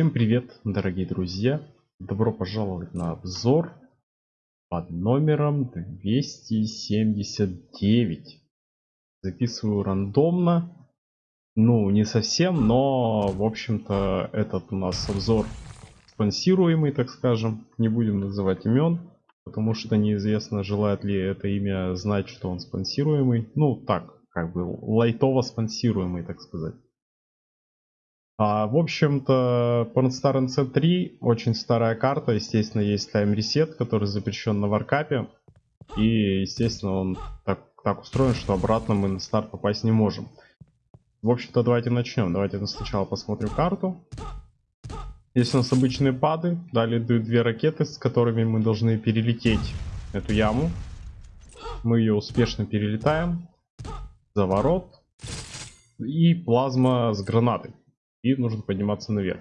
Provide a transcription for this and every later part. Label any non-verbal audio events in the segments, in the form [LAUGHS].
Всем привет, дорогие друзья! Добро пожаловать на обзор под номером 279. Записываю рандомно. Ну, не совсем, но, в общем-то, этот у нас обзор спонсируемый, так скажем. Не будем называть имен, потому что неизвестно, желает ли это имя знать, что он спонсируемый. Ну, так, как бы лайтово спонсируемый, так сказать. А, в общем-то, Pornstar NC3 очень старая карта. Естественно, есть Reset, который запрещен на варкапе. И, естественно, он так, так устроен, что обратно мы на старт попасть не можем. В общем-то, давайте начнем. Давайте сначала посмотрим карту. Здесь у нас обычные пады. Далее две ракеты, с которыми мы должны перелететь эту яму. Мы ее успешно перелетаем. Заворот. И плазма с гранатой и нужно подниматься наверх.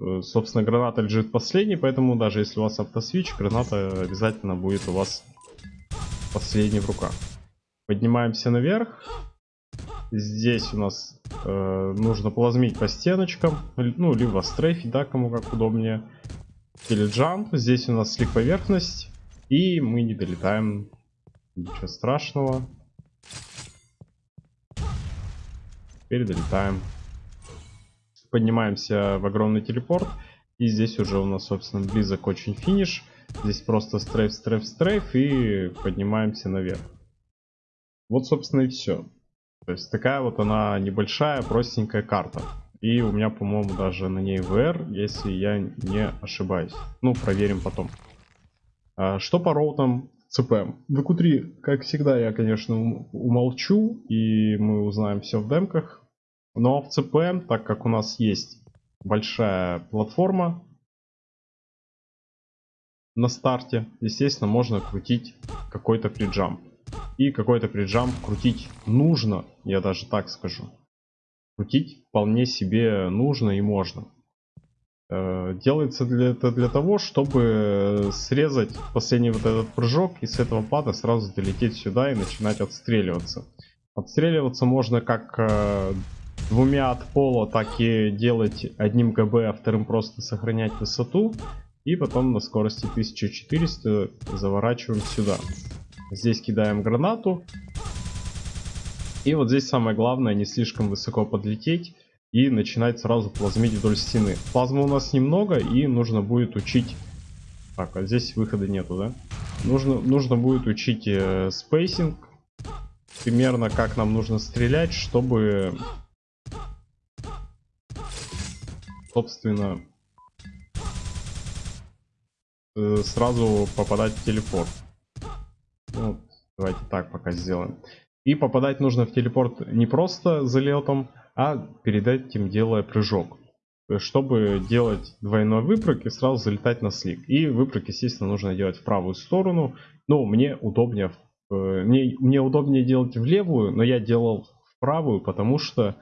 Э, собственно, граната лежит последней, поэтому даже если у вас автосвич, граната обязательно будет у вас последней в руках. Поднимаемся наверх. Здесь у нас э, нужно плазмить по стеночкам, ну, либо стрейфить, да, кому как удобнее. Или джамп. Здесь у нас слик поверхность, и мы не долетаем. Ничего страшного. Теперь долетаем поднимаемся в огромный телепорт. И здесь уже у нас, собственно, близок очень финиш. Здесь просто стрейф, стрейф, стрейф и поднимаемся наверх. Вот, собственно, и все. То есть такая вот она небольшая, простенькая карта. И у меня, по-моему, даже на ней VR, если я не ошибаюсь. Ну, проверим потом. А, что по роутам CPM? В q как всегда, я, конечно, умолчу, и мы узнаем все в демках. Но в CPM, так как у нас есть большая платформа на старте, естественно, можно крутить какой-то приджамп. И какой-то приджамп крутить нужно, я даже так скажу. Крутить вполне себе нужно и можно. Э, делается для, это для того, чтобы срезать последний вот этот прыжок и с этого пада сразу долететь сюда и начинать отстреливаться. Отстреливаться можно как э, двумя от пола, так и делать одним ГБ, а вторым просто сохранять высоту. И потом на скорости 1400 заворачиваем сюда. Здесь кидаем гранату. И вот здесь самое главное не слишком высоко подлететь и начинать сразу плазмить вдоль стены. Плазмы у нас немного и нужно будет учить... Так, а здесь выхода нету, да? Нужно, нужно будет учить э, spacing. Примерно как нам нужно стрелять, чтобы собственно, э, сразу попадать в телепорт. Ну, давайте так пока сделаем. И попадать нужно в телепорт не просто залетом, а перед этим делая прыжок. Чтобы делать двойной выпрыг и сразу залетать на слик. И выпрыг, естественно, нужно делать в правую сторону. Но мне удобнее, мне, мне удобнее делать в левую, но я делал в правую, потому что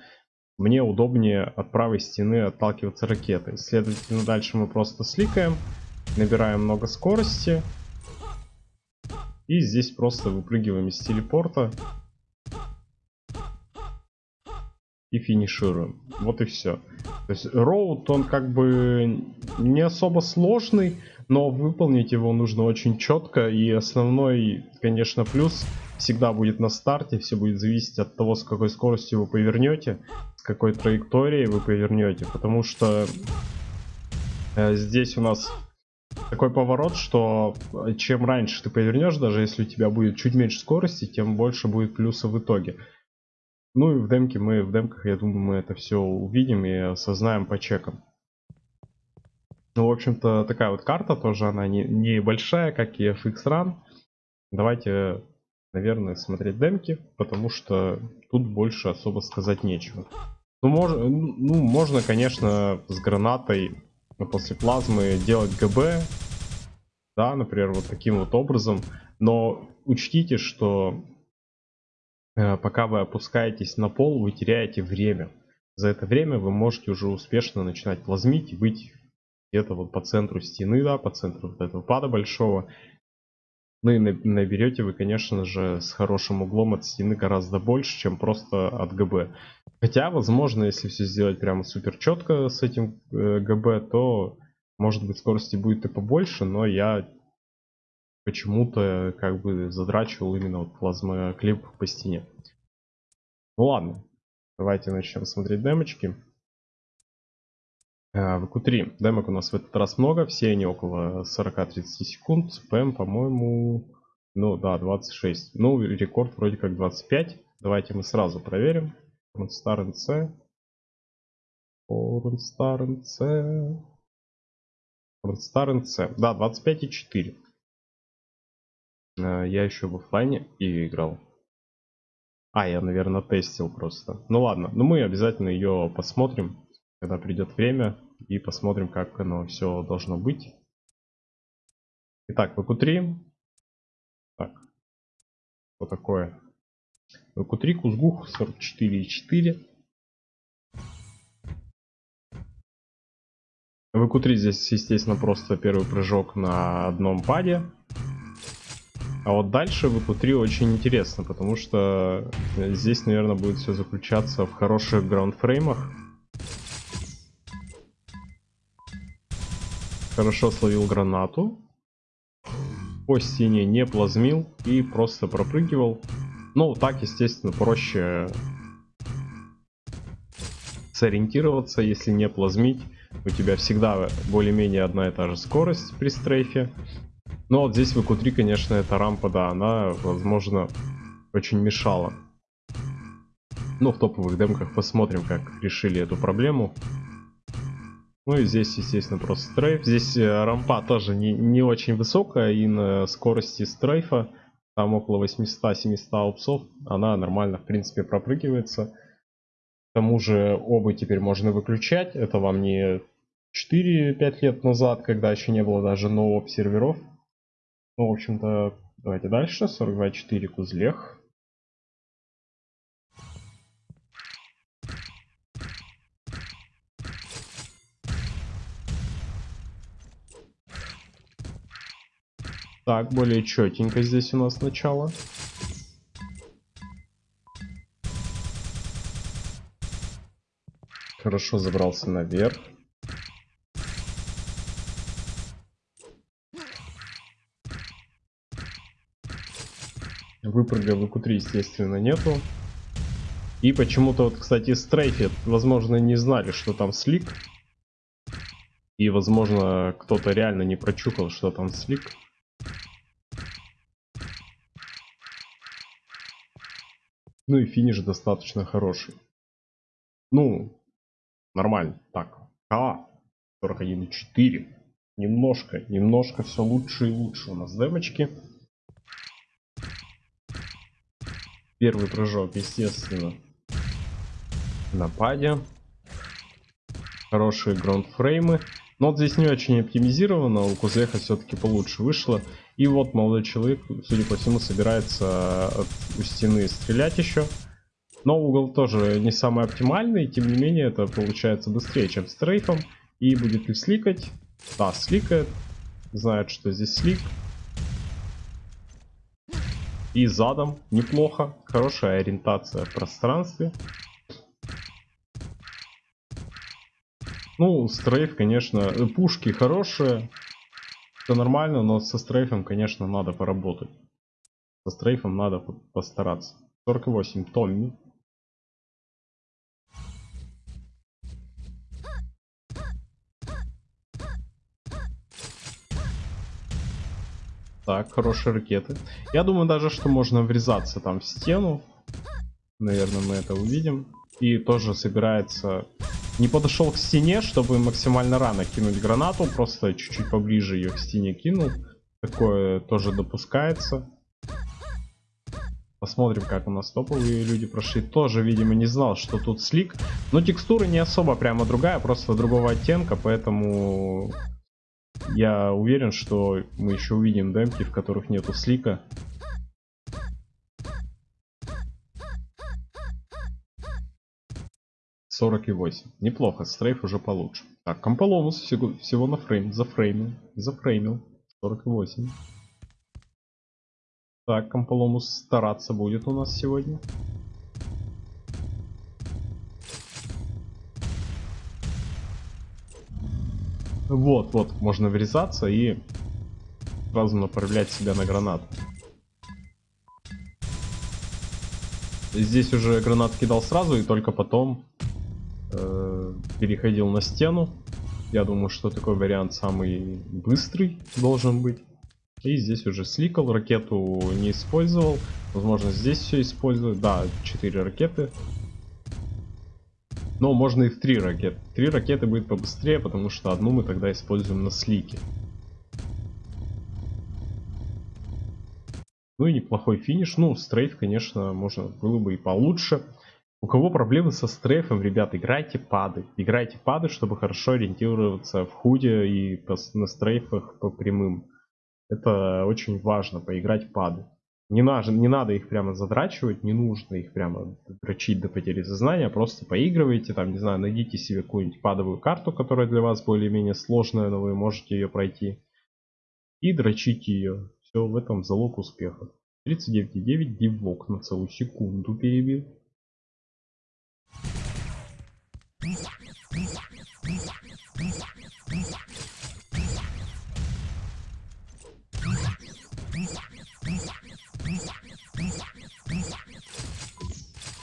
мне удобнее от правой стены отталкиваться ракетой. Следовательно, дальше мы просто сликаем, набираем много скорости. И здесь просто выпрыгиваем из телепорта. И финишируем. Вот и все. То есть роут, он как бы не особо сложный, но выполнить его нужно очень четко. И основной, конечно, плюс всегда будет на старте. Все будет зависеть от того, с какой скоростью вы повернете с какой траекторией вы повернете, потому что э, здесь у нас такой поворот, что э, чем раньше ты повернешь, даже если у тебя будет чуть меньше скорости, тем больше будет плюса в итоге. Ну и в демке мы, в демках, я думаю, мы это все увидим и осознаем по чекам. Ну, в общем-то, такая вот карта тоже, она не, не большая, как и FX Run. Давайте наверное, смотреть демки, потому что тут больше особо сказать нечего. Ну, мож, ну можно, конечно, с гранатой после плазмы делать ГБ, да, например, вот таким вот образом, но учтите, что э, пока вы опускаетесь на пол, вы теряете время. За это время вы можете уже успешно начинать плазмить и быть где-то вот по центру стены, да, по центру вот этого пада большого, ну и наберете вы, конечно же, с хорошим углом от стены гораздо больше, чем просто от ГБ. Хотя, возможно, если все сделать прямо супер четко с этим э, ГБ, то может быть скорости будет и побольше, но я почему-то как бы задрачивал именно вот плазмоклип по стене. Ну ладно, давайте начнем смотреть демочки. А, в Q3 демок у нас в этот раз много, все они около 40-30 секунд. ПМ, по-моему, ну да, 26. Ну, рекорд вроде как 25. Давайте мы сразу проверим. Star NC. Star NC. Star NC. Да, 25,4. Э, я еще в офлайне и играл. А, я, наверное, тестил просто. Ну ладно, ну мы обязательно ее посмотрим, когда придет время. И посмотрим, как оно все должно быть. Итак, ВК3. Так, что такое? ВК3, Кузгух 44,4. ВК3 здесь, естественно, просто первый прыжок на одном паде. А вот дальше в ВК3 очень интересно, потому что здесь, наверное, будет все заключаться в хороших граундфреймах. Хорошо словил гранату. По стене не плазмил и просто пропрыгивал. Ну, так, естественно, проще сориентироваться, если не плазмить. У тебя всегда более-менее одна и та же скорость при стрейфе. Но вот здесь в EQ3, конечно, эта рампа, да, она, возможно, очень мешала. Ну, в топовых демках посмотрим, как решили эту проблему. Ну и здесь, естественно, просто стрейф. Здесь э, рампа тоже не, не очень высокая, и на скорости стрейфа там около 800-700 упсов, она нормально, в принципе, пропрыгивается. К тому же обы теперь можно выключать, это вам не 4-5 лет назад, когда еще не было даже новых серверов. Ну, в общем-то, давайте дальше, 42.4 кузлех. Так, более четенько здесь у нас начало. Хорошо забрался наверх. Выпрыга в q 3 естественно, нету. И почему-то, вот, кстати, стрейфи, возможно, не знали, что там слик. И, возможно, кто-то реально не прочухал, что там слик. Ну и финиш достаточно хороший. Ну, нормально. Так, К 41,4. Немножко, немножко все лучше и лучше у нас демочки. Первый прыжок, естественно, на паде. Хорошие граундфреймы. Но вот здесь не очень оптимизировано, у Кузеха все-таки получше вышло. И вот молодой человек, судя по всему, собирается от, у стены стрелять еще. Но угол тоже не самый оптимальный, тем не менее это получается быстрее, чем с трейфом. И будет ли сликать? Да, сликает. Знает, что здесь слик. И задом неплохо. Хорошая ориентация в пространстве. Ну, стрейф, конечно, э, пушки хорошие. Все нормально, но со стрейфом, конечно, надо поработать. Со стрейфом надо постараться. 48 Томми. Так, хорошие ракеты. Я думаю даже, что можно врезаться там в стену. Наверное, мы это увидим. И тоже собирается не подошел к стене, чтобы максимально рано кинуть гранату. Просто чуть-чуть поближе ее к стене кинул. Такое тоже допускается. Посмотрим, как у нас топовые люди прошли. Тоже, видимо, не знал, что тут слик. Но текстура не особо прямо другая, просто другого оттенка. Поэтому я уверен, что мы еще увидим демки, в которых нету слика. 48. Неплохо, стрейф уже получше. Так, Комполонус всего, всего на фрейм, зафреймил, зафреймил. 48. Так, Комполонус стараться будет у нас сегодня. Вот, вот, можно врезаться и сразу направлять себя на гранат. Здесь уже гранат кидал сразу и только потом э, переходил на стену. Я думаю, что такой вариант самый быстрый должен быть. И здесь уже сликал, ракету не использовал. Возможно, здесь все использую. Да, 4 ракеты. Но можно и в 3 ракеты. 3 ракеты будет побыстрее, потому что одну мы тогда используем на слике. Ну и неплохой финиш. Ну, стрейф, конечно, можно было бы и получше. У кого проблемы со стрейфом, ребят, играйте пады. Играйте пады, чтобы хорошо ориентироваться в худе и на стрейфах по прямым. Это очень важно, поиграть пады. Не, на, не надо их прямо задрачивать, не нужно их прямо дрочить до потери сознания, просто поигрывайте, там, не знаю, найдите себе какую-нибудь падовую карту, которая для вас более-менее сложная, но вы можете ее пройти. И дрочите ее. Все, в этом залог успеха. 39,9 дивок на целую секунду перебил.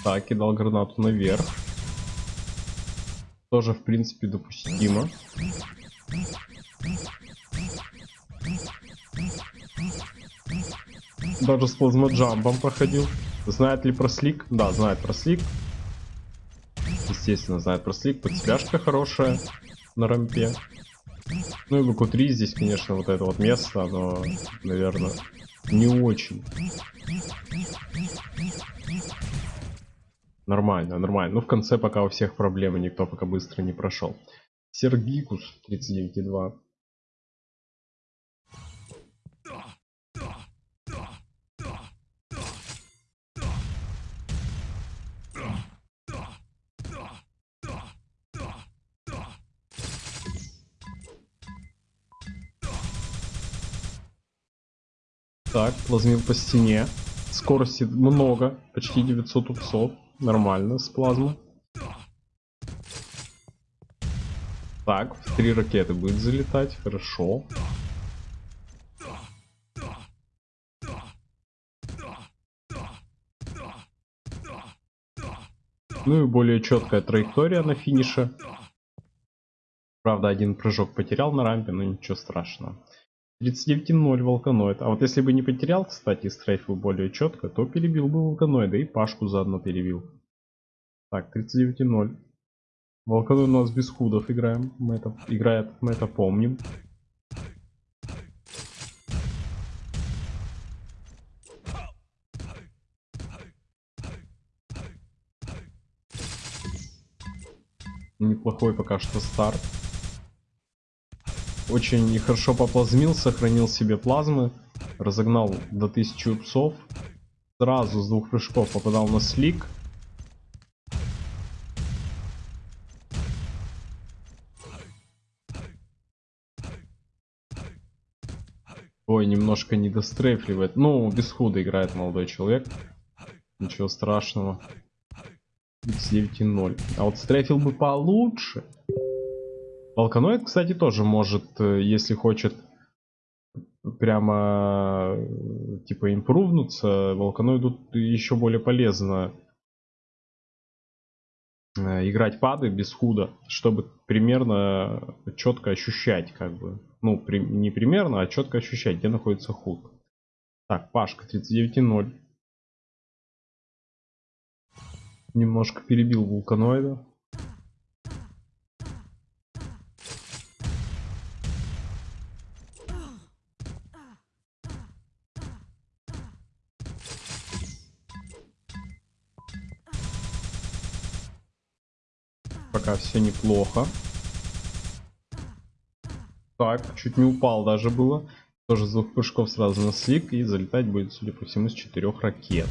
Так, кидал гранату наверх. Тоже, в принципе, допустимо. Даже с плазмоджампом проходил. Знает ли про слик? Да, знает про слик. Естественно, знает про слик. Подсвяжка хорошая на рампе. Ну и в 3 здесь, конечно, вот это вот место, оно, наверное, не очень. Нормально, нормально. Ну, в конце пока у всех проблемы, никто пока быстро не прошел. Сергикус 39,2. Так, плазмил по стене. Скорости много, почти 900 упсов. Нормально, с плазмы. Так, в три ракеты будет залетать, хорошо. Ну и более четкая траектория на финише. Правда, один прыжок потерял на рампе, но ничего страшного. 39.0 волканоид. А вот если бы не потерял, кстати, стрейфы более четко, то перебил бы волканоида и Пашку заодно перебил. Так, 39.0. Волканоид у нас без худов играем. Мы это, играет, мы это помним. Неплохой пока что старт. Очень хорошо поплазмил, сохранил себе плазмы. Разогнал до 1000 псов. Сразу с двух прыжков попадал на слик. Ой, немножко не дострейфливает. Ну, без худа играет молодой человек. Ничего страшного. 9,0. А вот стрейфил бы получше. Волканоид, кстати, тоже может, э, если хочет прямо э, типа импрувнуться, волканоиду еще более полезно э, играть пады без худа, чтобы примерно четко ощущать, как бы, ну, при, не примерно, а четко ощущать, где находится худ. Так, Пашка 39.0. Немножко перебил вулканоида. Все неплохо. Так, чуть не упал даже было. Тоже с двух прыжков сразу на слик. И залетать будет, судя по всему, с четырех ракет.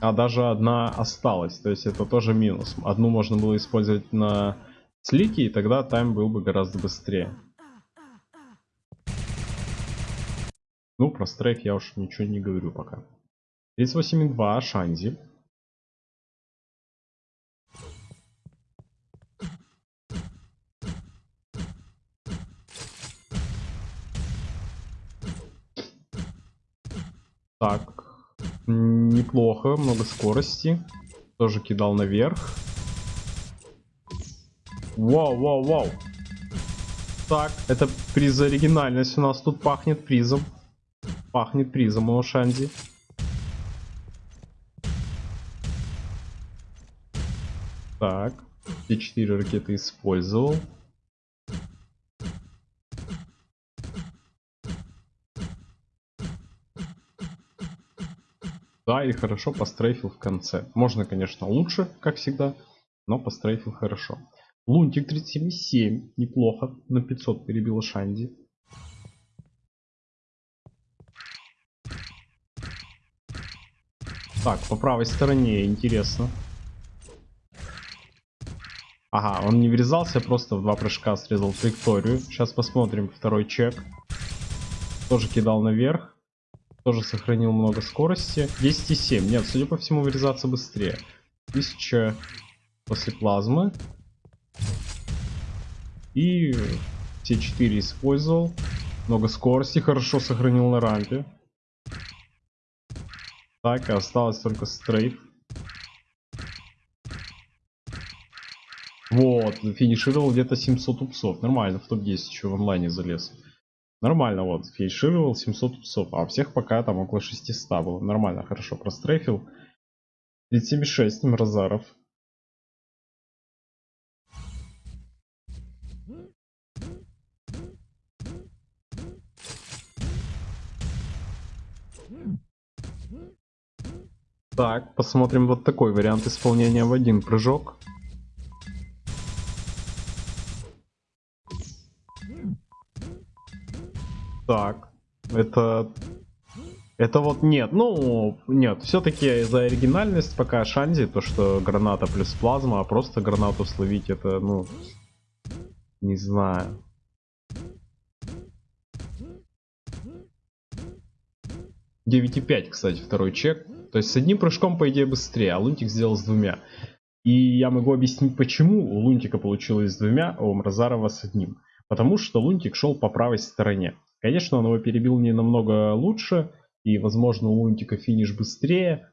А даже одна осталась. То есть это тоже минус. Одну можно было использовать на слике, и тогда тайм был бы гораздо быстрее. Ну, про стрейк я уж ничего не говорю пока. 38,2 Шанзи. Так, неплохо, много скорости. Тоже кидал наверх. Вау, вау, вау. Так, это приз оригинальность у нас тут пахнет призом. Пахнет призом у Шанди. Так, все четыре ракеты использовал. Да, и хорошо пострейфил в конце. Можно, конечно, лучше, как всегда, но пострейфил хорошо. Лунтик 37,7, неплохо, на 500 перебил Шанди. Так, по правой стороне, интересно. Ага, он не врезался, просто в два прыжка срезал траекторию. Сейчас посмотрим второй чек. Тоже кидал наверх. Тоже сохранил много скорости. 10,7. Нет, судя по всему, врезаться быстрее. 1000 после плазмы. И все 4 использовал. Много скорости, хорошо сохранил на рампе. Так, осталось только стрейф. Вот, финишировал где-то 700 упсов. Нормально, в топ-10 еще в онлайне залез. Нормально, вот, финишировал 700 упсов. А всех пока там около 600 было. Нормально, хорошо прострейфил. 37,6 Мразаров. Так, посмотрим вот такой вариант исполнения в один прыжок. Так, это... Это вот нет, ну, нет, все-таки за оригинальность пока Шанди, то что граната плюс плазма, а просто гранату словить это, ну, не знаю. И пять, кстати, второй чек. То есть с одним прыжком, по идее, быстрее, а Лунтик сделал с двумя. И я могу объяснить, почему у Лунтика получилось с двумя, а у Мразарова с одним. Потому что Лунтик шел по правой стороне. Конечно, он его перебил не намного лучше, и, возможно, у Лунтика финиш быстрее.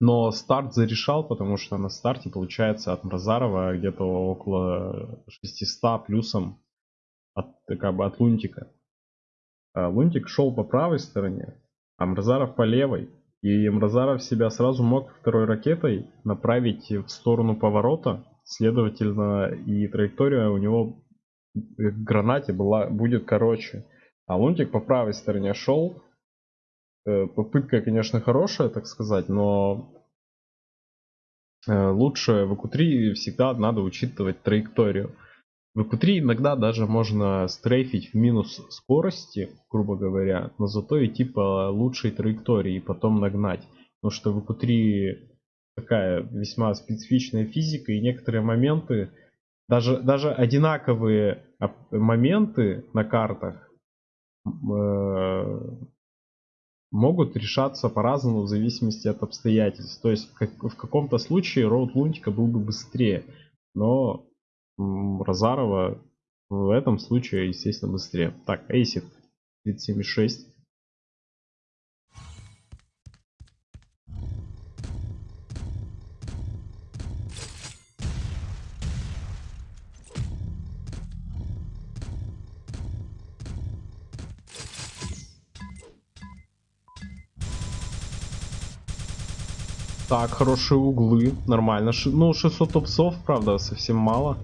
Но старт зарешал, потому что на старте получается от Мразарова где-то около 600 плюсом от, как бы от Лунтика. А Лунтик шел по правой стороне, а Мразаров по левой. И Мразаров себя сразу мог второй ракетой направить в сторону поворота. Следовательно, и траектория у него гранате была, будет короче. А Лунтик по правой стороне шел. Э, попытка, конечно, хорошая, так сказать, но э, лучше в ЭКУ-3 всегда надо учитывать траекторию. В EQ3 иногда даже можно стрейфить в минус скорости, грубо говоря, но зато идти по лучшей траектории и потом нагнать. Потому что в EQ3 такая весьма специфичная физика и некоторые моменты, даже, даже одинаковые моменты на картах э, могут решаться по-разному в зависимости от обстоятельств. То есть как, в каком-то случае роут Лунтика был бы быстрее, но Розарова в этом случае, естественно, быстрее. Так, Эйсик 37,6. Так, хорошие углы, нормально. Ну, 600 топсов, правда, совсем мало.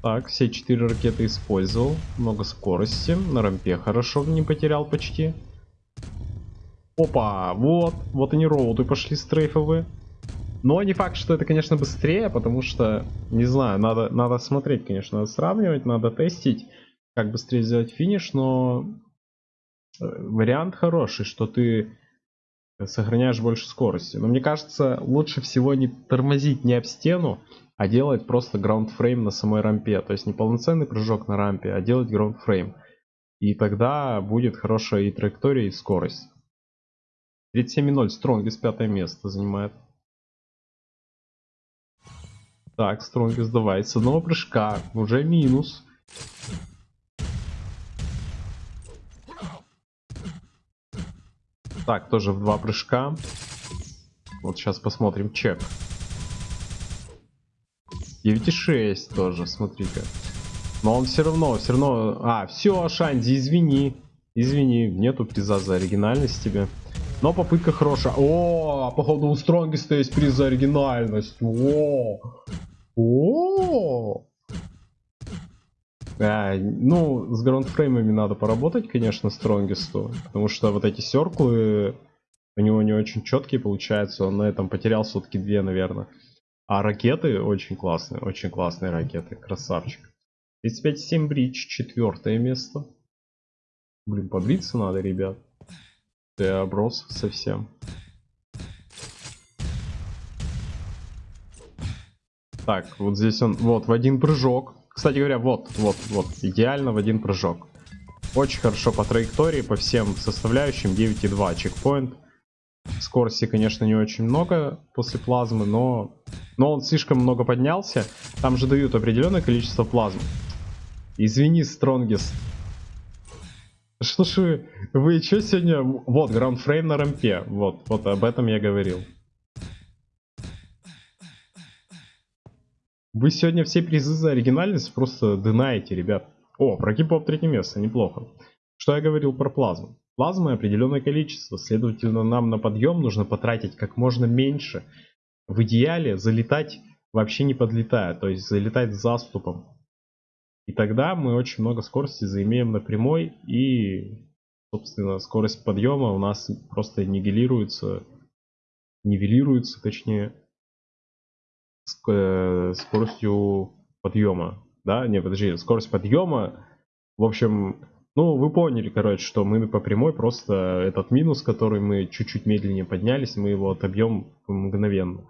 Так, все четыре ракеты использовал. Много скорости. На рампе хорошо не потерял почти. Опа, вот. Вот они роуты пошли стрейфовые. Но не факт, что это, конечно, быстрее, потому что, не знаю, надо, надо смотреть, конечно, надо сравнивать, надо тестить, как быстрее сделать финиш, но вариант хороший, что ты сохраняешь больше скорости. Но мне кажется, лучше всего не тормозить не об стену, а делать просто frame на самой рампе. То есть не полноценный прыжок на рампе, а делать frame. И тогда будет хорошая и траектория, и скорость. 37.0 Стронгис пятое место занимает. Так, Стронгис давай. С одного прыжка. Уже минус. Так, тоже в два прыжка. Вот сейчас посмотрим чек. 9,6 тоже, смотри-ка. Но он все равно, все равно... А, все, Шанди, извини. Извини, нету приза за оригинальность тебе. Но попытка хорошая. О, походу у Стронгиста есть приз за оригинальность. О, о. А, ну, с граундфреймами надо поработать, конечно, Стронгисту. Потому что вот эти серклы у него не очень четкие получаются. Он на этом потерял сутки две, наверное. А ракеты очень классные, очень классные ракеты. Красавчик. 35-7 бридж, четвертое место. Блин, побриться надо, ребят. Ты оброс совсем. Так, вот здесь он, вот, в один прыжок. Кстати говоря, вот, вот, вот, идеально в один прыжок. Очень хорошо по траектории, по всем составляющим. 9,2 чекпоинт. Скорости, конечно, не очень много после плазмы, но, но он слишком много поднялся. Там же дают определенное количество плазмы. Извини, Стронгест. Что ж вы, вы что сегодня... Вот, граундфрейм на рампе. Вот, вот об этом я говорил. Вы сегодня все призы за оригинальность просто дынаете, ребят. О, про кипоп третье место, неплохо. Что я говорил про плазму? Плазмы определенное количество, следовательно, нам на подъем нужно потратить как можно меньше. В идеале залетать вообще не подлетая, то есть залетать заступом. И тогда мы очень много скорости заимеем на прямой и, собственно, скорость подъема у нас просто нивелируется, нивелируется, точнее, э, скоростью подъема. Да, не, подожди, скорость подъема, в общем, ну, вы поняли, короче, что мы по прямой просто этот минус, который мы чуть-чуть медленнее поднялись, мы его отобьем мгновенно.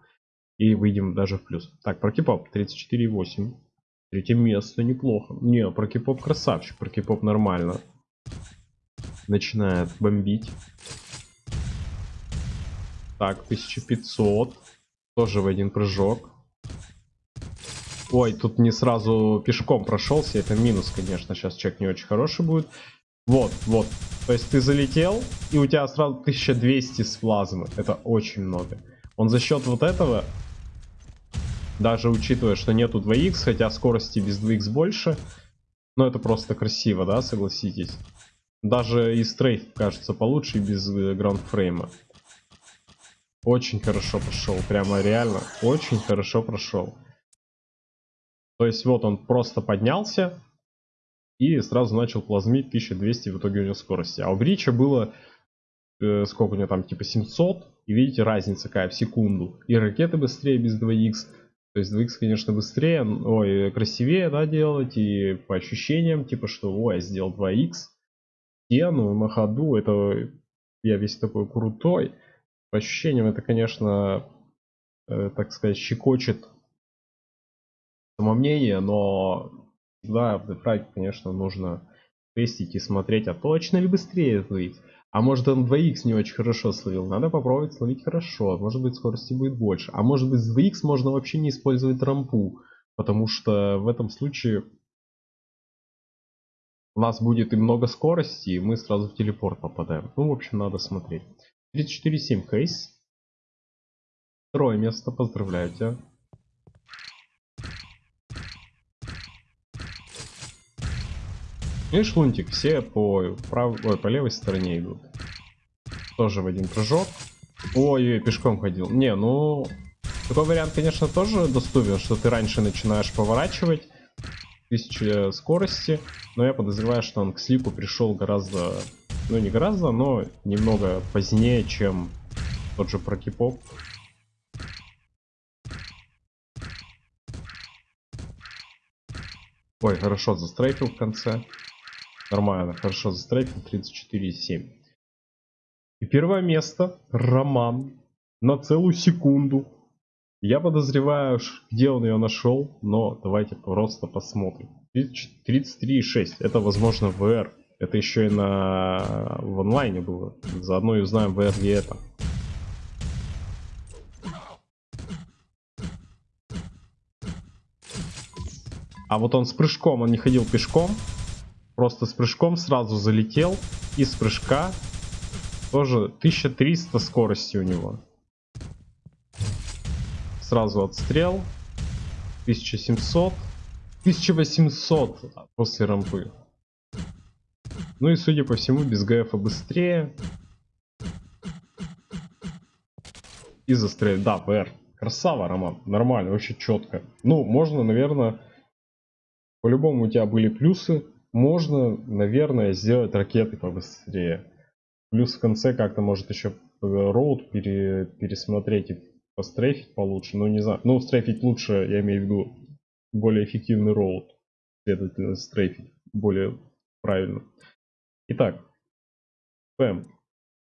И выйдем даже в плюс. Так, про кипоп 34,8. Третье место неплохо. Не, про кипоп красавчик, про кипоп нормально. Начинает бомбить. Так, 1500. Тоже в один прыжок. Ой, тут не сразу пешком прошелся. Это минус, конечно. Сейчас чек не очень хороший будет. Вот, вот. То есть ты залетел, и у тебя сразу 1200 с плазмы. Это очень много. Он за счет вот этого даже учитывая, что нету 2х, хотя скорости без 2х больше. Но это просто красиво, да, согласитесь. Даже и стрейф кажется получше без э, граундфрейма. Очень хорошо прошел, прямо реально, очень хорошо прошел. То есть вот он просто поднялся и сразу начал плазмить 1200 в итоге у него скорости. А у Брича было, э, сколько у него там, типа 700. И видите, разница какая в секунду. И ракеты быстрее без 2х. То есть 2x, конечно, быстрее, ой, красивее, да, делать, и по ощущениям, типа, что, ой, я сделал 2x, стену на ходу, это я весь такой крутой. По ощущениям это, конечно, э, так сказать, щекочет самомнение, но да, в Death конечно, нужно тестить и смотреть, а точно ли быстрее 2x. А может он 2х не очень хорошо словил. Надо попробовать словить хорошо. Может быть скорости будет больше. А может быть с 2х можно вообще не использовать рампу. Потому что в этом случае у нас будет и много скорости, и мы сразу в телепорт попадаем. Ну, в общем, надо смотреть. 34.7 кейс. Второе место, поздравляю тебя. И шлунтик все по правой, ой, по левой стороне идут. Тоже в один прыжок. Ой, ой, пешком ходил. Не, ну... Такой вариант, конечно, тоже доступен, что ты раньше начинаешь поворачивать. Тысяча скорости. Но я подозреваю, что он к слипу пришел гораздо... Ну, не гораздо, но немного позднее, чем тот же прокипоп. Ой, хорошо застрейфил в конце. Нормально, хорошо застрейфил 34,7. И первое место Роман на целую секунду. Я подозреваю, где он ее нашел, но давайте просто посмотрим. 33,6. Это возможно VR. Это еще и на в онлайне было. Заодно и узнаем VR ли это. А вот он с прыжком, он не ходил пешком, Просто с прыжком сразу залетел. И с прыжка Тоже 1300 скорости у него. Сразу отстрел. 1700. 1800 после рампы. Ну и судя по всему без ГФа быстрее. И застрелить. Да, ПР. Красава, Роман. Нормально, вообще четко. Ну, можно, наверное... По-любому у тебя были плюсы. Можно, наверное, сделать ракеты побыстрее. Плюс в конце как-то может еще роут пере, пересмотреть и пострейфить получше. Ну, не знаю. Ну, стрейфить лучше, я имею в виду, более эффективный роут. Следовательно, стрейфить более правильно. Итак, ПМ.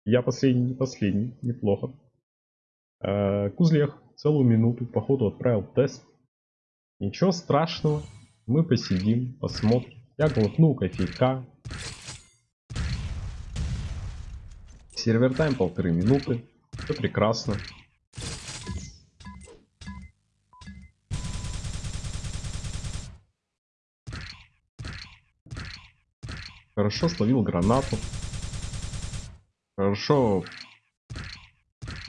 Я последний, не последний, неплохо. Э, Кузлех целую минуту, походу, отправил тест. Ничего страшного, мы посидим, посмотрим. Я глотну кофейка. Сервер тайм полторы минуты. Все прекрасно. Хорошо словил гранату. Хорошо.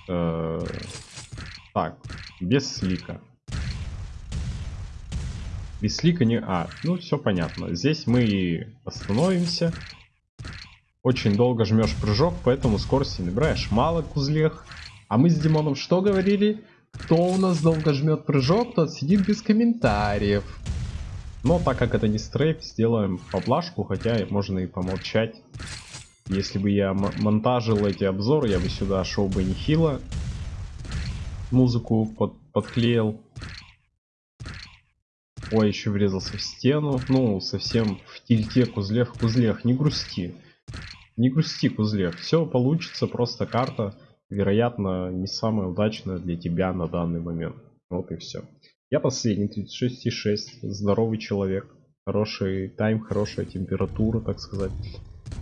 Э, так, без слика. Не... А, ну все понятно. Здесь мы остановимся. Очень долго жмешь прыжок, поэтому скорости набираешь мало кузлех. А мы с Димоном что говорили? Кто у нас долго жмет прыжок, тот сидит без комментариев. Но так как это не стрейф, сделаем поблажку, хотя можно и помолчать. Если бы я монтажил эти обзоры, я бы сюда шел бы нехило. Музыку под подклеил. Ой, еще врезался в стену. Ну, совсем в тильте кузлех. Кузлех, не грусти. Не грусти, Кузлех. Все получится, просто карта, вероятно, не самая удачная для тебя на данный момент. Вот и все. Я последний, 36,6. Здоровый человек. Хороший time, хорошая температура, так сказать.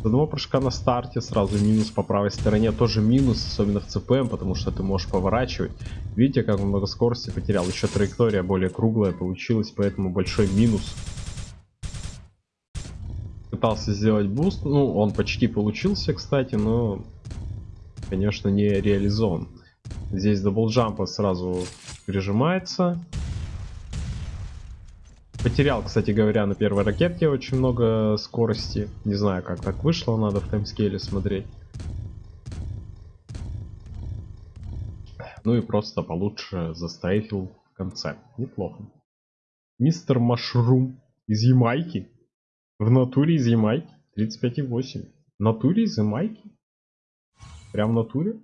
С одного прыжка на старте сразу минус по правой стороне. Тоже минус, особенно в CPM, потому что ты можешь поворачивать. Видите, как много скорости потерял. Еще траектория более круглая получилась, поэтому большой минус. Пытался сделать boost. Ну, он почти получился, кстати, но, конечно, не реализован. Здесь double jump а сразу прижимается. Потерял, кстати говоря, на первой ракетке очень много скорости. Не знаю, как так вышло, надо в таймскейле смотреть. Ну и просто получше застрейфил в конце. Неплохо. Мистер Машрум из Ямайки. В натуре из Ямайки. 35,8. В натуре из Ямайки? Прям в натуре?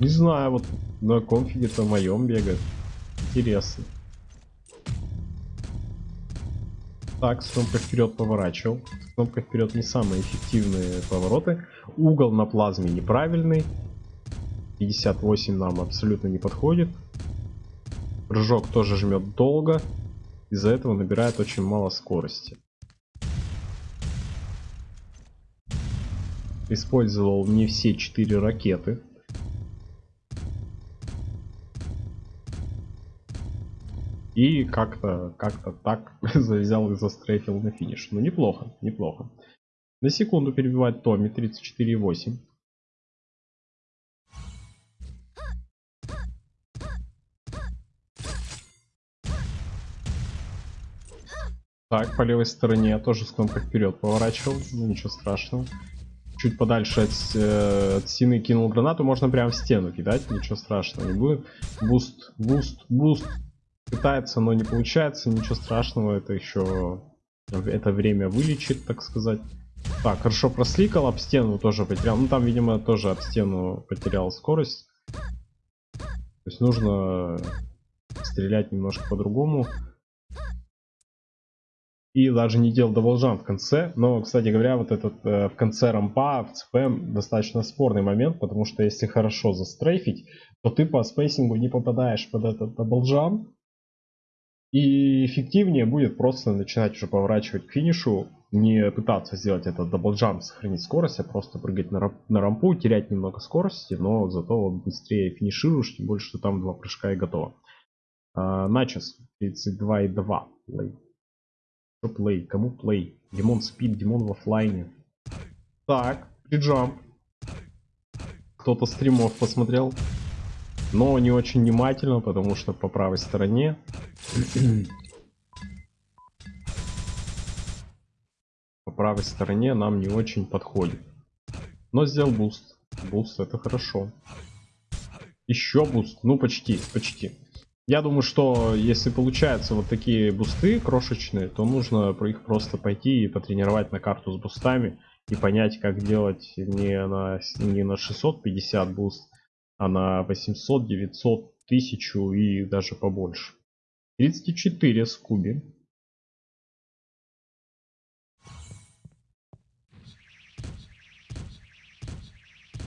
Не знаю, вот на конфиге-то моем бегает. Интересно. Так, с кнопкой вперед поворачивал. С кнопкой вперед не самые эффективные повороты. Угол на плазме неправильный. 58 нам абсолютно не подходит. Прыжок тоже жмет долго. Из-за этого набирает очень мало скорости. Использовал не все четыре ракеты. И как-то как-то так [LAUGHS] взял и застрейфил на финиш. Ну неплохо, неплохо. На секунду перебивает Томми 34,8. Так, по левой стороне я тоже с кнопкой вперед поворачивал, ну ничего страшного. Чуть подальше от, э, от стены кинул гранату, можно прямо в стену кидать, ничего страшного не будет. Boost, boost, boost, Пытается, но не получается, ничего страшного, это еще это время вылечит, так сказать. Так, хорошо просликал, об стену тоже потерял. Ну там, видимо, тоже об стену потерял скорость. То есть нужно стрелять немножко по-другому. И даже не делал double jump в конце. Но, кстати говоря, вот этот э, в конце рампа в CPM достаточно спорный момент, потому что если хорошо застрейфить, то ты по spacing у не попадаешь под этот double jump. И эффективнее будет просто начинать уже поворачивать к финишу, не пытаться сделать этот double jump, сохранить скорость, а просто прыгать на, на рампу, терять немного скорости, но зато вот быстрее финишируешь, тем более, что там два прыжка и готово. А, Начес 32,2 play. Что play? Кому play? Димон спит, Димон в офлайне. Так, Prejump. Кто-то стримов посмотрел. Но не очень внимательно, потому что по правой стороне. по правой стороне нам не очень подходит. Но сделал boost. Boost это хорошо. Еще boost. Ну почти, почти. Я думаю, что если получаются вот такие boost ы крошечные, то нужно про их просто пойти и потренировать на карту с boost ами и понять, как делать не на, не на 650 boost, а на 800, 900, 1000 и даже побольше. 34 скуби.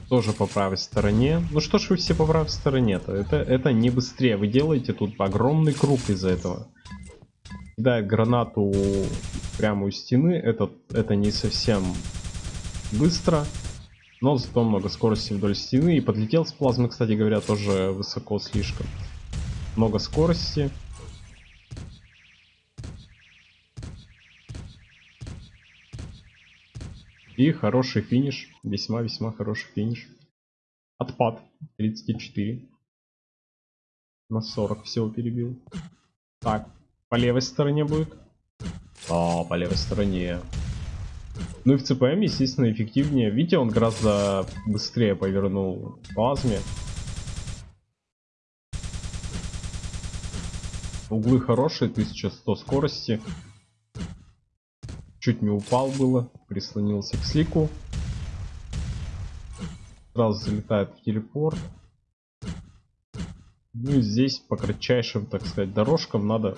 тоже по правой стороне. Ну что ж вы все по правой стороне-то? Это, это не быстрее. Вы делаете тут огромный круг из-за этого. Кидает гранату прямо у стены. Это, это не совсем быстро. Но зато много скорости вдоль стены. И подлетел с плазмы, кстати говоря, тоже высоко слишком. Много скорости. И хороший финиш. Весьма-весьма хороший финиш. Отпад. 34. На 40 всего перебил. Так, по левой стороне будет. А, по левой стороне. Ну и в ЦПМ, естественно, эффективнее. Видите, он гораздо быстрее повернул плазме. Углы хорошие, 1100 скорости. Чуть не упал было, прислонился к слику. Сразу залетает в телепорт. Ну и здесь по кратчайшим, так сказать, дорожкам надо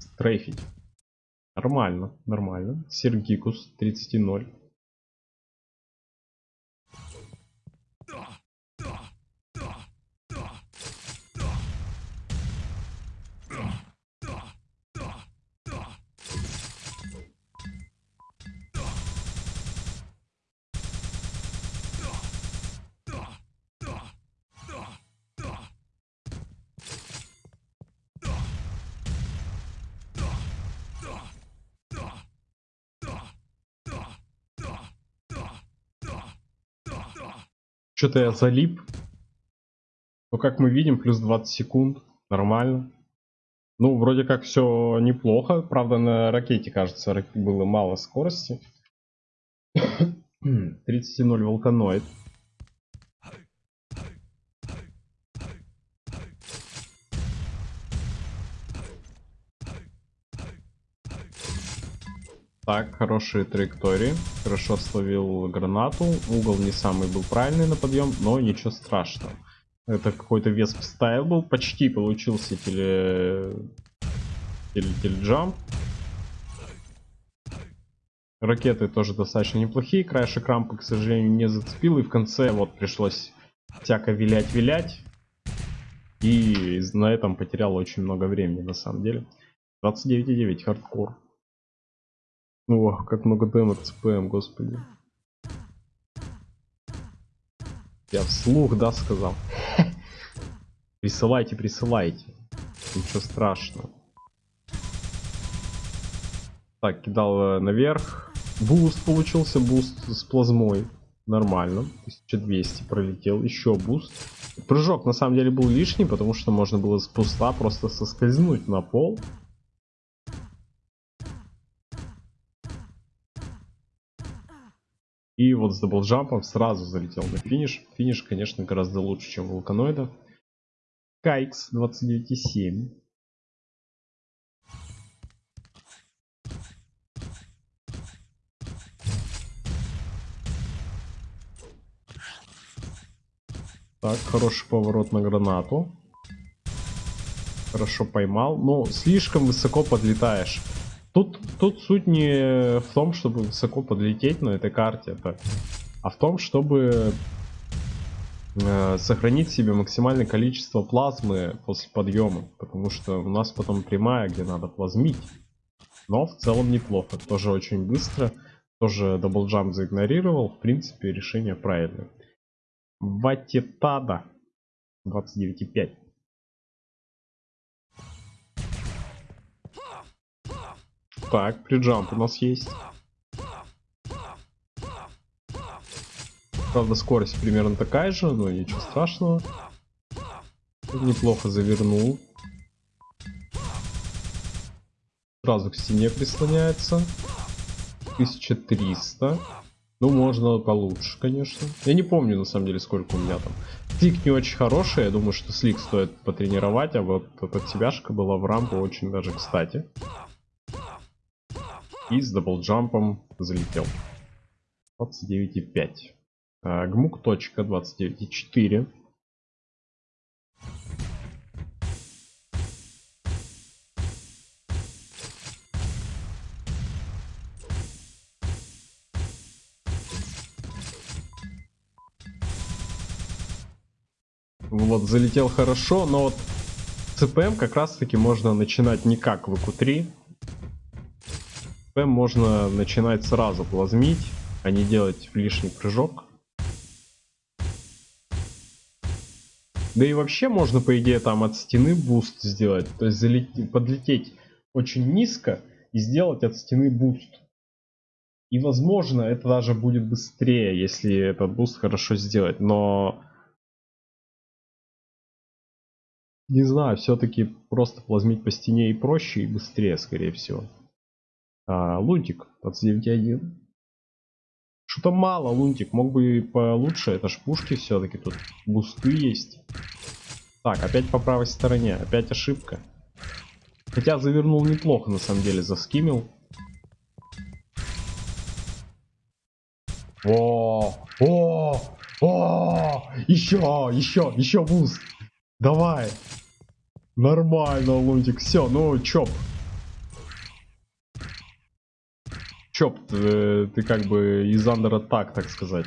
стрейфить. Нормально, нормально. Сергикус 30.0. Что-то я залип. Но как мы видим, плюс 20 секунд. Нормально. Ну, вроде как все неплохо. Правда, на ракете, кажется, было мало скорости. [COUGHS] 30.0 волканоид. Так, хорошие траектории. Хорошо словил гранату. Угол не самый был правильный на подъем, но ничего страшного. Это какой-то вес стайл был. Почти получился теле... теле теледжамп. Ракеты тоже достаточно неплохие. Краешек рампы, к сожалению, не зацепил. И в конце вот пришлось всяко вилять-вилять. И на этом потерял очень много времени, на самом деле. 29.9 хардкор. О, как много демо CPM, господи. Я вслух, да, сказал? [LAUGHS] Присылайте, присылайте. Ничего страшного. Так, кидал э, наверх. Boost получился, boost с плазмой. Нормально. 1200 пролетел. Еще boost. Прыжок на самом деле был лишний, потому что можно было с boost а просто соскользнуть на пол. И вот с double jump ом сразу залетел на финиш. Финиш, конечно, гораздо лучше, чем у Вулканоида. Кайкс 29,7. Так, хороший поворот на гранату. Хорошо поймал. Но слишком высоко подлетаешь. Тут, тут суть не в том, чтобы высоко подлететь на этой карте, это, а в том, чтобы э, сохранить себе максимальное количество плазмы после подъема. Потому что у нас потом прямая, где надо плазмить. Но в целом неплохо. Тоже очень быстро. Тоже double jump заигнорировал. В принципе, решение правильное. Ватитада 29,5. Так, приджамп у нас есть. Правда, скорость примерно такая же, но ничего страшного. Неплохо завернул. Сразу к стене прислоняется. 1300. Ну, можно получше, конечно. Я не помню, на самом деле, сколько у меня там. Слик не очень хороший, я думаю, что слик стоит потренировать, а вот эта себяшка была в рампу очень даже кстати. И с даблджампом залетел. 29,5. А, гмук точка 29,4. Вот, залетел хорошо, но вот CPM как раз таки можно начинать не как в q 3 можно начинать сразу плазмить, а не делать лишний прыжок. Да и вообще можно, по идее, там от стены boost сделать. То есть залететь, подлететь очень низко и сделать от стены boost. И возможно это даже будет быстрее, если этот boost хорошо сделать. Но Не знаю, все-таки просто плазмить по стене и проще, и быстрее, скорее всего. А, лунтик, 29.1. Что-то мало, лунтик. Мог бы и получше. Это ж пушки все-таки. Тут бусты есть. Так, опять по правой стороне. Опять ошибка. Хотя завернул неплохо, на самом деле. Заскимил. О, о, о, еще, еще, еще boost. Давай. Нормально, Лунтик. Все, ну, чоп. Чоп, ты, ты как бы из under а так, так сказать.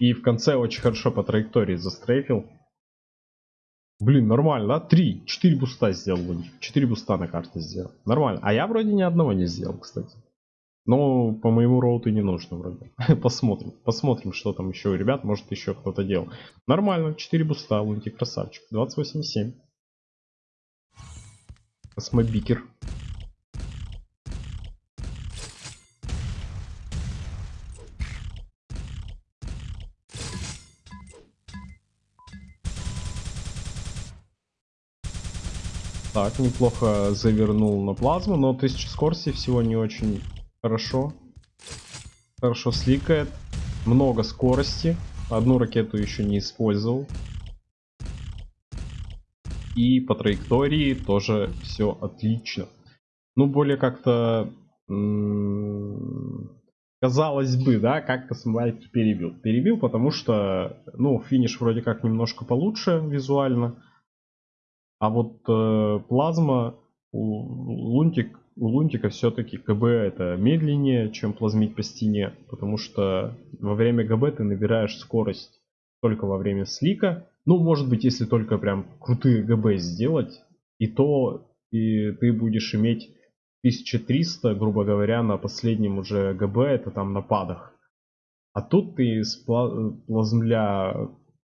И в конце очень хорошо по траектории застрейфил. Блин, нормально, да? Три, четыре boost а сделал. Четыре boost а на карте сделал. Нормально. А я вроде ни одного не сделал, кстати. Но по моему route у не нужно вроде. [LAUGHS] посмотрим. Посмотрим, что там еще у ребят. Может еще кто-то делал. Нормально. 4 boost а. Лунтик красавчик. 28,7. Космобикер. Так, неплохо завернул на плазму, но 1000 скорости всего не очень хорошо. Хорошо сликает. Много скорости. Одну ракету еще не использовал. И по траектории тоже все отлично. Ну, более как-то... Казалось бы, да, как Космолайт перебил. Перебил, потому что, ну, финиш вроде как немножко получше визуально. А вот э, плазма, лунтик, у лунтика все-таки ГБ это медленнее, чем плазмить по стене. Потому что во время ГБ ты набираешь скорость только во время слика. Ну, может быть, если только прям крутые ГБ сделать, и то и ты будешь иметь 1300, грубо говоря, на последнем уже ГБ, это там на падах. А тут ты с плазмля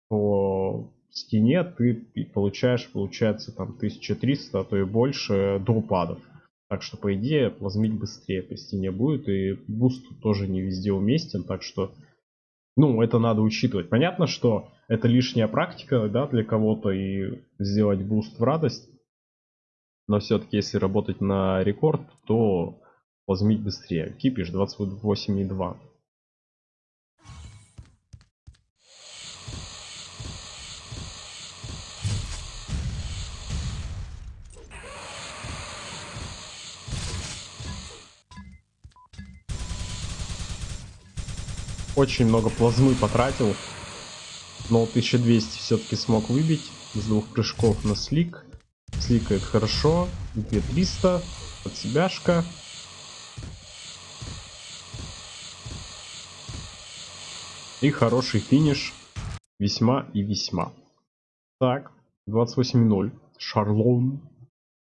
по стене ты получаешь, получается, там 1300, а то и больше до падов. Так что, по идее, плазмить быстрее по стене будет. И boost тоже не везде уместен. Так что, ну, это надо учитывать. Понятно, что это лишняя практика, да, для кого-то. И сделать boost в радость. Но все-таки, если работать на рекорд, то плазмить быстрее. Кипиш 28,2. Очень много плазмы потратил. Но 1200 все-таки смог выбить. С двух прыжков на слик. Сликает хорошо. 2300. Под себяшка. И хороший финиш. Весьма и весьма. Так, 28-0. Шарлон.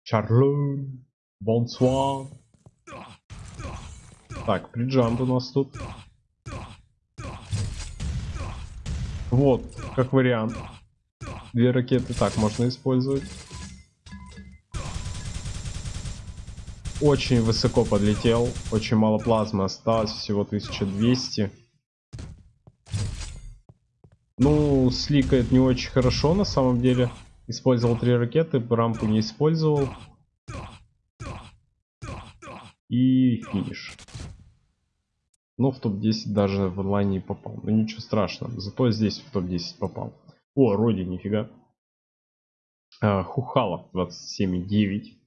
Шарлон. Бонсуа. Так, приджамп у нас тут. Вот, как вариант. Две ракеты так можно использовать. Очень высоко подлетел. Очень мало плазмы осталось. Всего 1200. Ну, сликает не очень хорошо на самом деле. Использовал три ракеты, рампу не использовал. И финиш. Но в топ-10 даже в онлайне не попал. Ну ничего страшного. Зато здесь в топ-10 попал. О, Роди, нифига. А, Хухала 27,9.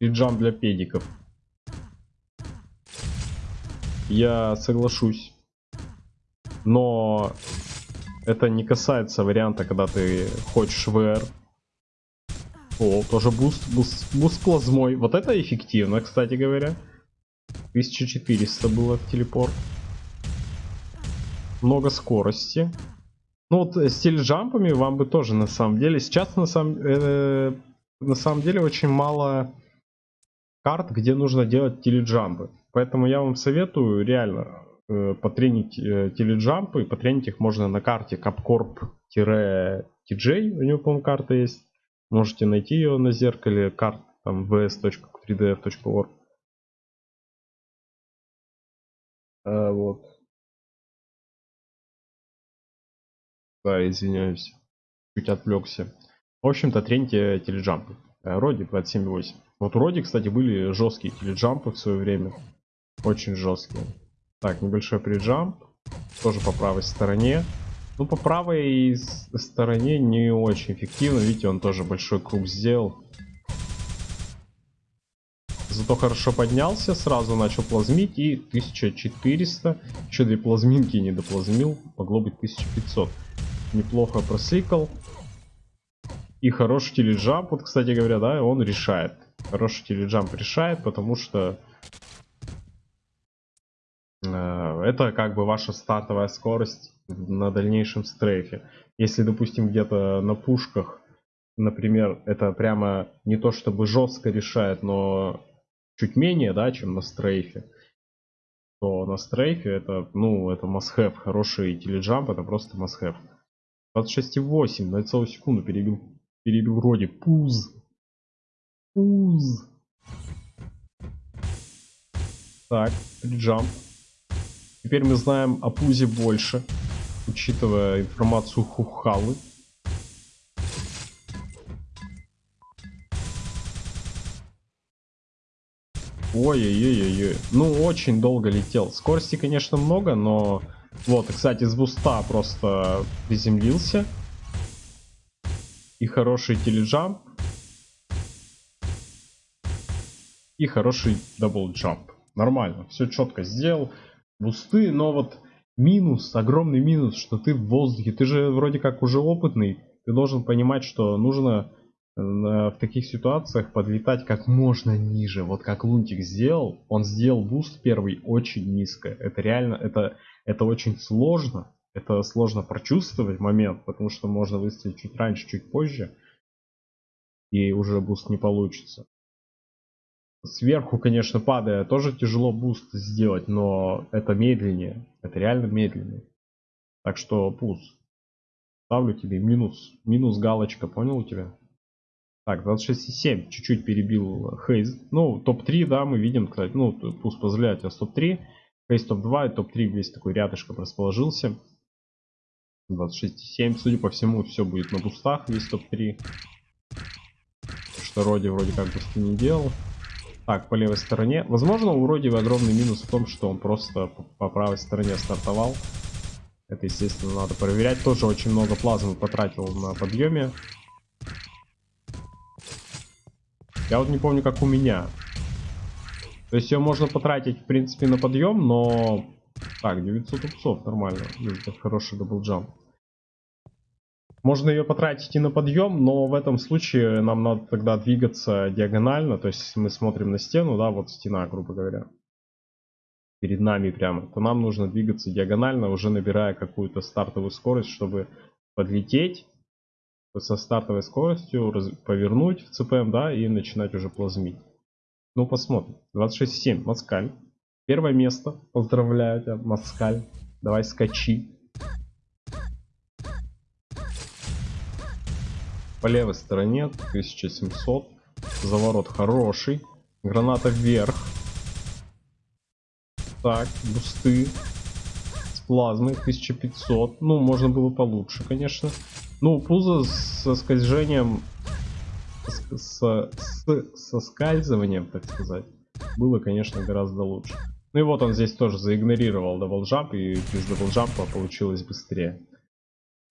И джамп для педиков. Я соглашусь. Но это не касается варианта, когда ты хочешь VR. О, тоже boost, boost, boost плазмой. Вот это эффективно, кстати говоря. 1400 было телепорт. Много скорости. Ну вот э, с telejump ами вам бы тоже на самом деле. Сейчас на самом, э, на самом деле очень мало карт, где нужно делать telejump ы. Поэтому я вам советую реально э, потренить э, telejump ы. Потренить их можно на карте capcorp-tj. У него, по-моему, карта есть. Можете найти ее на зеркале карт там vs.3df.org. А, вот. Да, извиняюсь. Чуть отвлекся. В общем-то, трените теледжампы. Э, Роди 27.8. Вот у Роди, кстати, были жесткие теледжампы в свое время. Очень жесткие. Так, небольшой приджамп. Тоже по правой стороне. Ну, по правой стороне не очень эффективно. Видите, он тоже большой круг сделал. Зато хорошо поднялся, сразу начал плазмить и 1400. Еще две плазминки не доплазмил, могло быть 1500. Неплохо просликал. И хороший теледжамп, вот, кстати говоря, да, он решает. Хороший теледжамп решает, потому что это как бы ваша стартовая скорость на дальнейшем стрейфе. Если, допустим, где-то на пушках, например, это прямо не то чтобы жестко решает, но чуть менее, да, чем на стрейфе, то на стрейфе это, ну, это must-have. Хороший теледжамп, это просто must-have. 26,8 на целую секунду перебил, перебил вроде. Пуз. Пуз. Так, теледжамп. Теперь мы знаем о пузе больше учитывая информацию Хухалы. Ой-ой-ой-ой. Ну, очень долго летел. Скорости, конечно, много, но... Вот, кстати, с буста просто приземлился. И хороший теледжамп. И хороший double jump. Нормально, все четко сделал. Boost ы, но вот минус, огромный минус, что ты в воздухе. Ты же вроде как уже опытный. Ты должен понимать, что нужно э, в таких ситуациях подлетать как можно ниже. Вот как Лунтик сделал, он сделал boost первый очень низко. Это реально, это, это очень сложно. Это сложно прочувствовать момент, потому что можно выстрелить чуть раньше, чуть позже. И уже boost не получится. Сверху, конечно, падая, тоже тяжело boost сделать, но это медленнее. Это реально медленнее. Так что пуз. Ставлю тебе минус. Минус галочка, понял у тебя? Так, 26,7. Чуть-чуть перебил Хейз. Ну, топ-3, да, мы видим, кстати. Ну, boost позволяет а топ-3. Хейз топ-2 и топ-3 весь такой рядышком расположился. 26,7. Судя по всему, все будет на бустах, весь топ-3. Что Роди вроде как бусты не делал. Так, по левой стороне. Возможно, у Родива огромный минус в том, что он просто по правой стороне стартовал. Это, естественно, надо проверять. Тоже очень много плазмы потратил на подъеме. Я вот не помню, как у меня. То есть ее можно потратить, в принципе, на подъем, но... Так, 900 ups ов, нормально. Это хороший double jump. Можно ее потратить и на подъем, но в этом случае нам надо тогда двигаться диагонально. То есть, мы смотрим на стену, да, вот стена, грубо говоря, перед нами прямо, то нам нужно двигаться диагонально, уже набирая какую-то стартовую скорость, чтобы подлететь со стартовой скоростью, повернуть в CPM, да, и начинать уже плазмить. Ну, посмотрим. 26.7, Маскаль. Первое место. Поздравляю тебя, Маскаль. Давай скачи. По левой стороне 1700. Заворот хороший. Граната вверх. Так, бусты. плазмы 1500. Ну, можно было получше, конечно. Ну, пузо со скольжением... С, с, с соскальзыванием, так сказать, было, конечно, гораздо лучше. Ну и вот он здесь тоже заигнорировал double jump, и без double jump а получилось быстрее.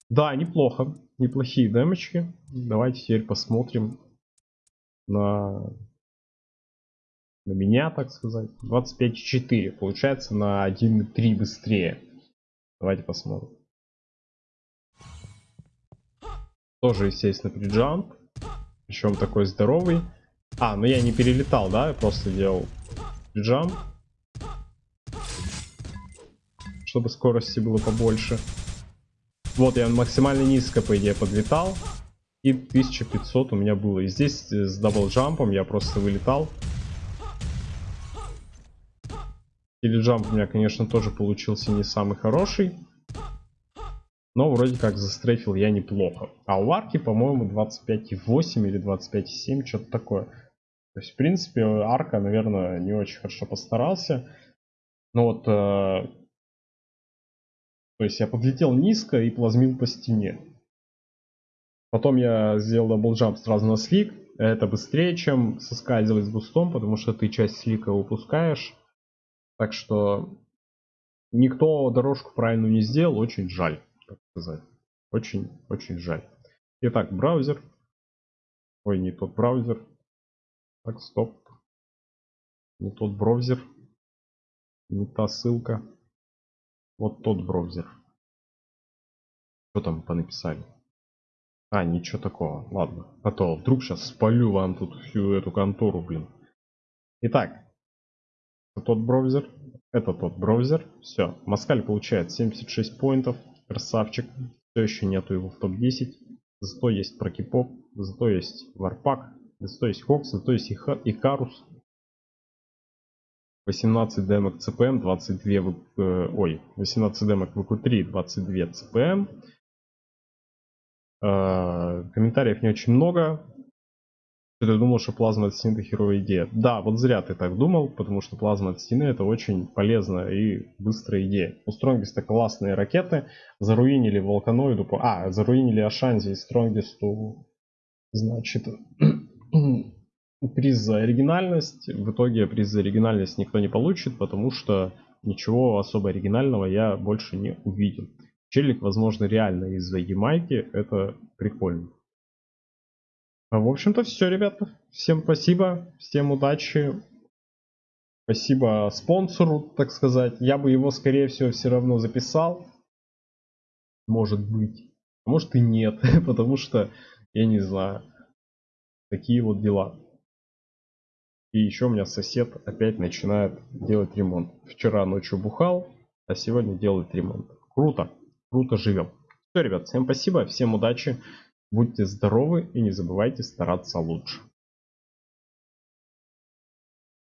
Да, неплохо. Неплохие дэмочки. Давайте теперь посмотрим на, на меня, так сказать. 25,4. Получается на 1,3 быстрее. Давайте посмотрим. Тоже, естественно, приджамп. Причем такой здоровый. А, ну я не перелетал, да? Я просто делал приджамп. Чтобы скорости было побольше. Вот я максимально низко, по идее, подлетал. И 1500 у меня было. И здесь э, с даблджампом я просто вылетал. Или джамп у меня, конечно, тоже получился не самый хороший. Но вроде как застрейфил я неплохо. А у арки, по-моему, 25,8 или 25,7, что-то такое. То есть, в принципе, арка, наверное, не очень хорошо постарался. Но вот... То есть я подлетел низко и плазмил по стене. Потом я сделал double jump сразу на slick. Это быстрее, чем соскальзывать с boost ом, потому что ты часть slick а упускаешь. Так что никто дорожку правильную не сделал, очень жаль так сказать. Очень, очень жаль. Итак, браузер. Ой, не тот браузер. Так, стоп. Не тот браузер. Не та ссылка. Вот тот браузер. Что там понаписали? А, ничего такого. Ладно. А то вдруг сейчас спалю вам тут всю эту контору, блин. Итак. Тот браузер. Это тот браузер. Все. Маскаль получает 76 поинтов. Красавчик. Все еще нету его в топ-10. Зато есть прокипоп, зато есть варпак, зато есть хокс, зато есть икарус. 18 демок CPM, 22 э, ой, 18 демок VQ3, 22 CPM. Комментариев не очень много. Ты думал, что плазма от стены это херовая идея. Да, вот зря ты так думал, потому что плазма от стены это очень полезная и быстрая идея. У Стронгиста классные ракеты, заруинили Волканоиду, а, заруинили Ашанзи и Стронгисту, значит, приз за оригинальность. В итоге приз за оригинальность никто не получит, потому что ничего особо оригинального я больше не увидел. Челик, возможно, реально из-за Ямайки, это прикольно. А, в общем-то все, ребята. Всем спасибо, всем удачи. Спасибо спонсору, так сказать. Я бы его, скорее всего, все равно записал. Может быть. Может и нет, [LAUGHS] потому что, я не знаю. Такие вот дела. И еще у меня сосед опять начинает делать ремонт. Вчера ночью бухал, а сегодня делает ремонт. Круто, круто живем. Все, ребят, всем спасибо, всем удачи. Будьте здоровы и не забывайте стараться лучше.